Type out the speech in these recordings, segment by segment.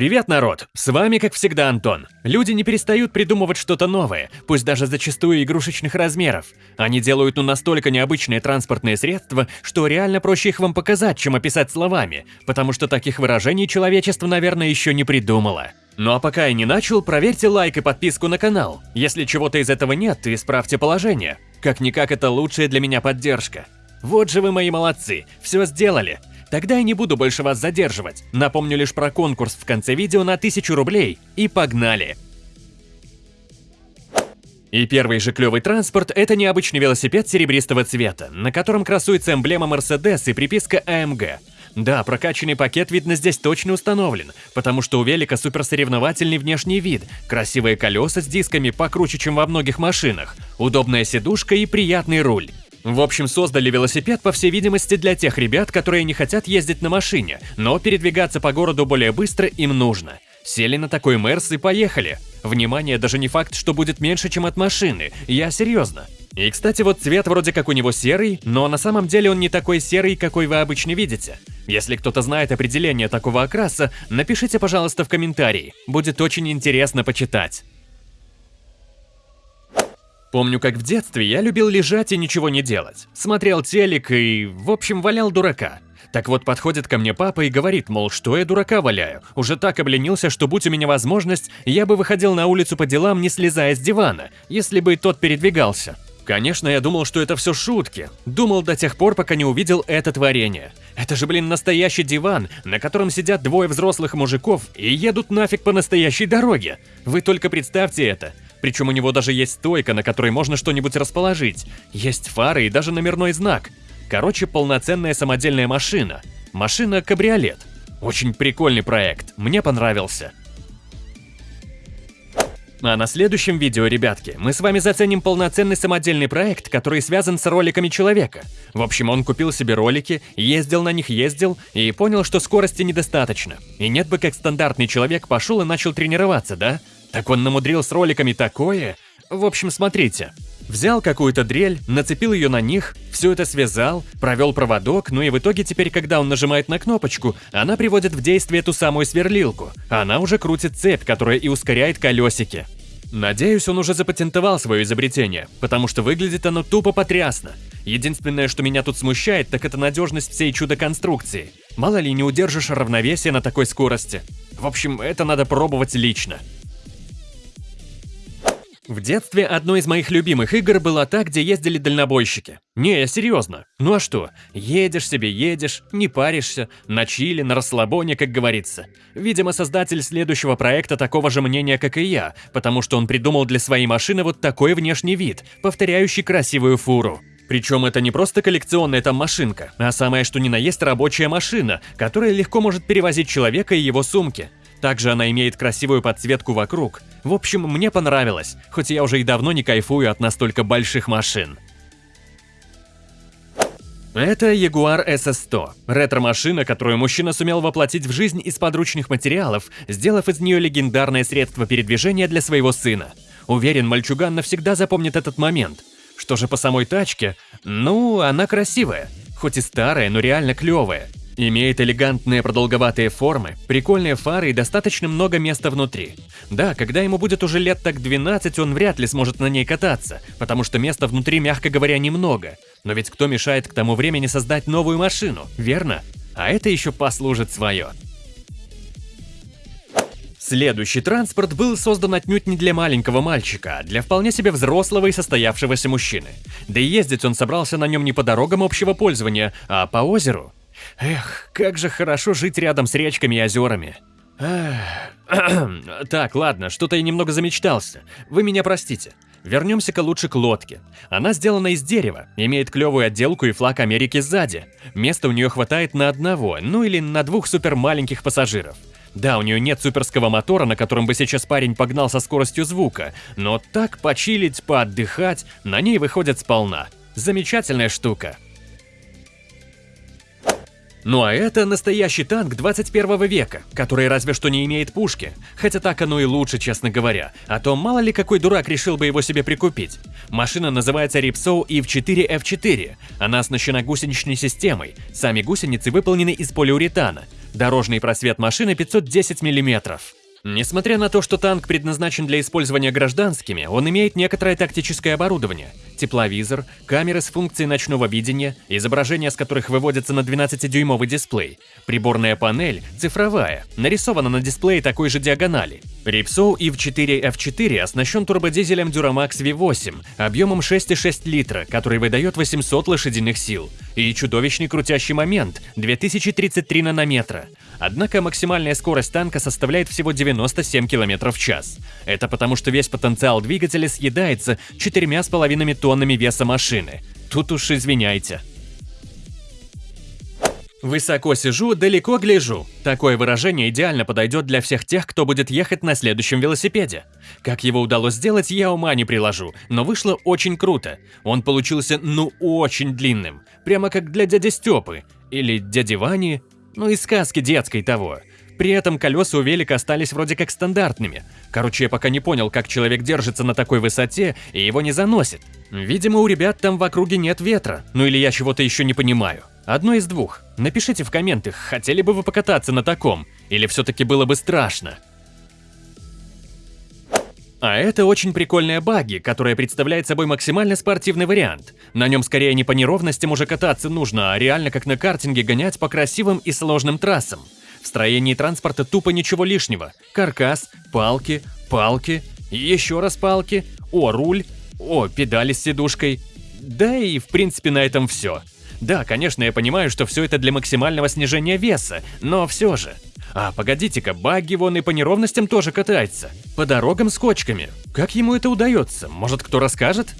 Привет, народ! С вами, как всегда, Антон. Люди не перестают придумывать что-то новое, пусть даже зачастую игрушечных размеров. Они делают ну настолько необычные транспортные средства, что реально проще их вам показать, чем описать словами, потому что таких выражений человечество, наверное, еще не придумало. Ну а пока я не начал, проверьте лайк и подписку на канал. Если чего-то из этого нет, исправьте положение. Как-никак это лучшая для меня поддержка. Вот же вы мои молодцы, все сделали. Тогда я не буду больше вас задерживать. Напомню лишь про конкурс в конце видео на 1000 рублей. И погнали! И первый же клевый транспорт – это необычный велосипед серебристого цвета, на котором красуется эмблема Mercedes и приписка AMG. Да, прокачанный пакет, видно, здесь точно установлен, потому что у велика суперсоревновательный внешний вид, красивые колеса с дисками покруче, чем во многих машинах, удобная сидушка и приятный руль. В общем, создали велосипед, по всей видимости, для тех ребят, которые не хотят ездить на машине, но передвигаться по городу более быстро им нужно. Сели на такой Мерс и поехали. Внимание, даже не факт, что будет меньше, чем от машины, я серьезно. И, кстати, вот цвет вроде как у него серый, но на самом деле он не такой серый, какой вы обычно видите. Если кто-то знает определение такого окраса, напишите, пожалуйста, в комментарии. Будет очень интересно почитать. Помню, как в детстве я любил лежать и ничего не делать. Смотрел телек и, в общем, валял дурака. Так вот, подходит ко мне папа и говорит, мол, что я дурака валяю. Уже так обленился, что будь у меня возможность, я бы выходил на улицу по делам, не слезая с дивана, если бы тот передвигался. Конечно, я думал, что это все шутки. Думал до тех пор, пока не увидел это творение. Это же, блин, настоящий диван, на котором сидят двое взрослых мужиков и едут нафиг по настоящей дороге. Вы только представьте это. Причем у него даже есть стойка, на которой можно что-нибудь расположить. Есть фары и даже номерной знак. Короче, полноценная самодельная машина. Машина-кабриолет. Очень прикольный проект, мне понравился. А на следующем видео, ребятки, мы с вами заценим полноценный самодельный проект, который связан с роликами человека. В общем, он купил себе ролики, ездил на них, ездил, и понял, что скорости недостаточно. И нет бы как стандартный человек пошел и начал тренироваться, да? Так он намудрил с роликами такое. В общем, смотрите. Взял какую-то дрель, нацепил ее на них, все это связал, провел проводок, ну и в итоге теперь, когда он нажимает на кнопочку, она приводит в действие ту самую сверлилку. Она уже крутит цепь, которая и ускоряет колесики. Надеюсь, он уже запатентовал свое изобретение, потому что выглядит оно тупо потрясно. Единственное, что меня тут смущает, так это надежность всей чудо-конструкции. Мало ли не удержишь равновесие на такой скорости. В общем, это надо пробовать лично. В детстве одной из моих любимых игр была та, где ездили дальнобойщики. Не, серьезно. Ну а что? Едешь себе, едешь, не паришься, на чили, на расслабоне, как говорится. Видимо, создатель следующего проекта такого же мнения, как и я, потому что он придумал для своей машины вот такой внешний вид, повторяющий красивую фуру. Причем это не просто коллекционная там машинка, а самое что ни на есть рабочая машина, которая легко может перевозить человека и его сумки. Также она имеет красивую подсветку вокруг. В общем, мне понравилось, хоть я уже и давно не кайфую от настолько больших машин. Это Jaguar SS100, ретро-машина, которую мужчина сумел воплотить в жизнь из подручных материалов, сделав из нее легендарное средство передвижения для своего сына. Уверен, мальчуган навсегда запомнит этот момент. Что же по самой тачке? Ну, она красивая. Хоть и старая, но реально клевая. Имеет элегантные продолговатые формы, прикольные фары и достаточно много места внутри. Да, когда ему будет уже лет так 12, он вряд ли сможет на ней кататься, потому что места внутри, мягко говоря, немного. Но ведь кто мешает к тому времени создать новую машину, верно? А это еще послужит свое. Следующий транспорт был создан отнюдь не для маленького мальчика, а для вполне себе взрослого и состоявшегося мужчины. Да и ездить он собрался на нем не по дорогам общего пользования, а по озеру. Эх, как же хорошо жить рядом с речками и озерами. Так, ладно, что-то я немного замечтался. Вы меня простите. Вернемся-ка лучше к лодке. Она сделана из дерева, имеет клевую отделку и флаг Америки сзади. Места у нее хватает на одного, ну или на двух супер маленьких пассажиров. Да, у нее нет суперского мотора, на котором бы сейчас парень погнал со скоростью звука, но так почилить, поотдыхать, на ней выходит сполна. Замечательная штука. Ну а это настоящий танк 21 века, который разве что не имеет пушки. Хотя так оно и лучше, честно говоря. А то мало ли какой дурак решил бы его себе прикупить. Машина называется Ripsow EV4 F4. Она оснащена гусеничной системой. Сами гусеницы выполнены из полиуретана. Дорожный просвет машины 510 миллиметров. Несмотря на то, что танк предназначен для использования гражданскими, он имеет некоторое тактическое оборудование. Тепловизор, камеры с функцией ночного видения, изображения с которых выводятся на 12-дюймовый дисплей, приборная панель, цифровая, нарисована на дисплее такой же диагонали. Ripsow EV4 F4 оснащен турбодизелем Duramax V8 объемом 6,6 литра, который выдает 800 лошадиных сил, и чудовищный крутящий момент 2033 нанометра. Однако максимальная скорость танка составляет всего 97 км в час. Это потому, что весь потенциал двигателя съедается 4,5 тоннами веса машины. Тут уж извиняйте. Высоко сижу, далеко гляжу. Такое выражение идеально подойдет для всех тех, кто будет ехать на следующем велосипеде. Как его удалось сделать, я ума не приложу, но вышло очень круто. Он получился ну очень длинным, прямо как для дяди Степы или дяди Вани, ну и сказки детской того. При этом колеса у велика остались вроде как стандартными. Короче, я пока не понял, как человек держится на такой высоте и его не заносит. Видимо, у ребят там в округе нет ветра, ну или я чего-то еще не понимаю. Одно из двух. Напишите в комментах, хотели бы вы покататься на таком, или все-таки было бы страшно. А это очень прикольная баги, которая представляет собой максимально спортивный вариант. На нем скорее не по неровностям уже кататься нужно, а реально как на картинге гонять по красивым и сложным трассам. В строении транспорта тупо ничего лишнего. Каркас, палки, палки, еще раз палки, о, руль, о, педали с сидушкой. Да и в принципе на этом все. Да, конечно, я понимаю, что все это для максимального снижения веса, но все же. А, погодите-ка, багги вон и по неровностям тоже катается. По дорогам с кочками. Как ему это удается? Может, кто расскажет?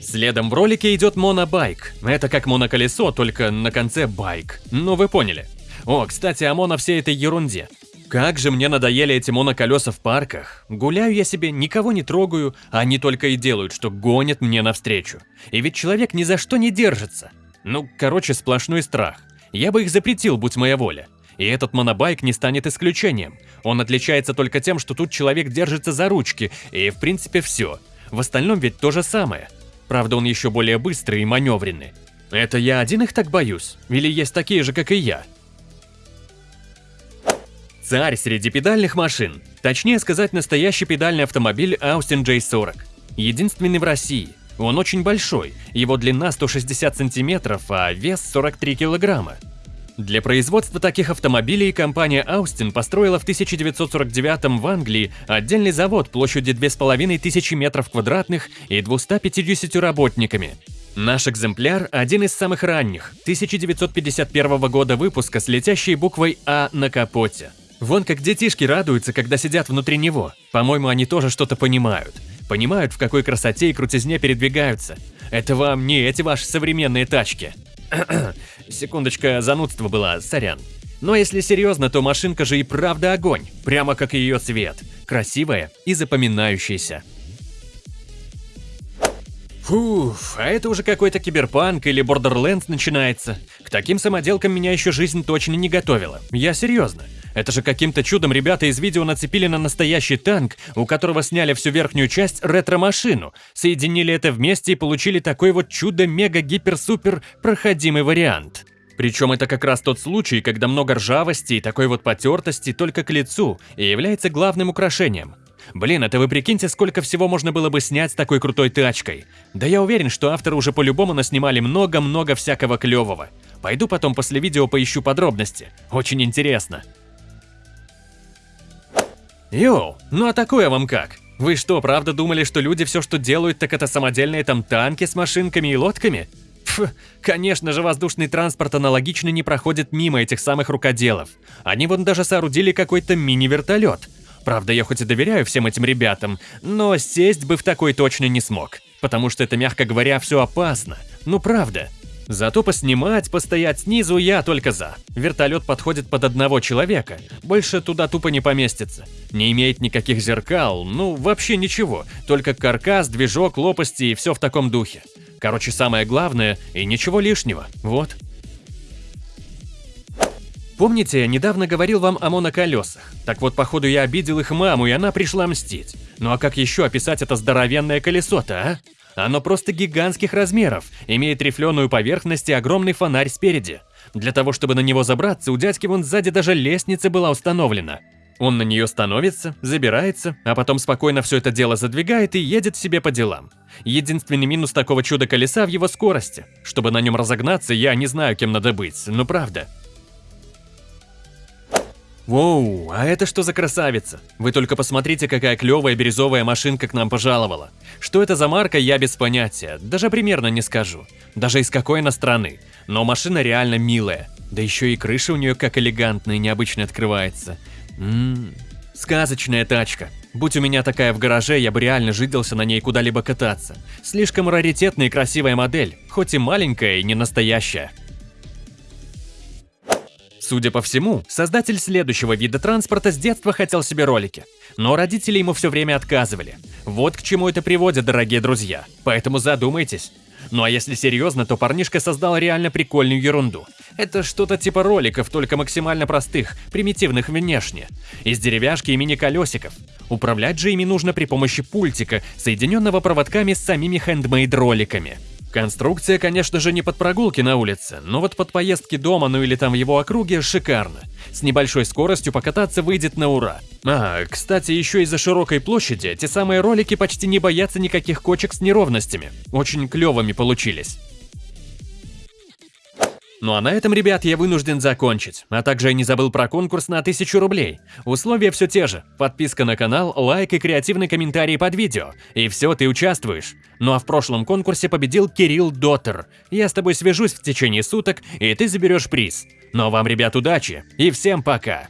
Следом в ролике идет монобайк. Это как моноколесо, только на конце байк. Ну вы поняли. О, кстати, о моно всей этой ерунде. Как же мне надоели эти моноколеса в парках. Гуляю я себе, никого не трогаю, а они только и делают, что гонят мне навстречу. И ведь человек ни за что не держится. Ну, короче, сплошной страх. Я бы их запретил, будь моя воля. И этот монобайк не станет исключением. Он отличается только тем, что тут человек держится за ручки, и в принципе все. В остальном ведь то же самое. Правда, он еще более быстрый и маневренный. Это я один их так боюсь? Или есть такие же, как и я? Царь среди педальных машин. Точнее сказать, настоящий педальный автомобиль Austin J40. Единственный в России. Он очень большой, его длина 160 сантиметров, а вес 43 килограмма. Для производства таких автомобилей компания Austin построила в 1949 в Англии отдельный завод площадью 2500 метров квадратных и 250 работниками. Наш экземпляр – один из самых ранних, 1951 года выпуска с летящей буквой «А» на капоте. Вон как детишки радуются, когда сидят внутри него. По-моему, они тоже что-то понимают понимают, в какой красоте и крутизне передвигаются. Это вам не эти ваши современные тачки. Секундочка, занудство была, сорян. Но если серьезно, то машинка же и правда огонь, прямо как ее цвет. Красивая и запоминающаяся. Фуф, а это уже какой-то киберпанк или Borderlands начинается. К таким самоделкам меня еще жизнь точно не готовила. Я серьезно. Это же каким-то чудом ребята из видео нацепили на настоящий танк, у которого сняли всю верхнюю часть ретро-машину, соединили это вместе и получили такой вот чудо-мега-гипер-супер проходимый вариант. Причем это как раз тот случай, когда много ржавости и такой вот потертости только к лицу и является главным украшением. Блин, это вы прикиньте, сколько всего можно было бы снять с такой крутой тачкой. Да я уверен, что авторы уже по-любому наснимали много-много всякого клевого. Пойду потом после видео поищу подробности. Очень интересно. Йоу, ну а такое вам как? Вы что, правда думали, что люди все, что делают, так это самодельные там танки с машинками и лодками? Пф, конечно же, воздушный транспорт аналогично не проходит мимо этих самых рукоделов. Они вон даже соорудили какой-то мини-вертолет. Правда, я хоть и доверяю всем этим ребятам, но сесть бы в такой точно не смог. Потому что это, мягко говоря, все опасно. Ну правда. Зато поснимать, постоять снизу я только за. Вертолет подходит под одного человека, больше туда тупо не поместится. Не имеет никаких зеркал, ну вообще ничего, только каркас, движок, лопасти и все в таком духе. Короче, самое главное и ничего лишнего, вот. Помните, я недавно говорил вам о моноколесах? Так вот, походу, я обидел их маму, и она пришла мстить. Ну а как еще описать это здоровенное колесо-то, а? Оно просто гигантских размеров, имеет рифленую поверхность и огромный фонарь спереди. Для того, чтобы на него забраться, у дядьки вон сзади даже лестница была установлена. Он на нее становится, забирается, а потом спокойно все это дело задвигает и едет себе по делам. Единственный минус такого чуда-колеса в его скорости. Чтобы на нем разогнаться, я не знаю, кем надо быть, но правда. Воу, а это что за красавица? Вы только посмотрите, какая клевая бирюзовая машинка к нам пожаловала. Что это за марка, я без понятия, даже примерно не скажу. Даже из какой она страны. Но машина реально милая. Да еще и крыша у нее как элегантная и необычно открывается. Ммм, сказочная тачка. Будь у меня такая в гараже, я бы реально жидался на ней куда-либо кататься. Слишком раритетная и красивая модель, хоть и маленькая и не настоящая. Судя по всему, создатель следующего вида транспорта с детства хотел себе ролики, но родители ему все время отказывали. Вот к чему это приводит, дорогие друзья, поэтому задумайтесь. Ну а если серьезно, то парнишка создал реально прикольную ерунду. Это что-то типа роликов, только максимально простых, примитивных внешне, из деревяшки и мини-колесиков. Управлять же ими нужно при помощи пультика, соединенного проводками с самими хендмейд-роликами. Конструкция, конечно же, не под прогулки на улице, но вот под поездки дома, ну или там в его округе, шикарно. С небольшой скоростью покататься выйдет на ура. А, кстати, еще из-за широкой площади эти самые ролики почти не боятся никаких кочек с неровностями. Очень клевыми получились. Ну а на этом, ребят, я вынужден закончить. А также я не забыл про конкурс на 1000 рублей. Условия все те же. Подписка на канал, лайк и креативный комментарий под видео. И все, ты участвуешь. Ну а в прошлом конкурсе победил Кирилл Доттер. Я с тобой свяжусь в течение суток, и ты заберешь приз. Но вам, ребят, удачи и всем пока!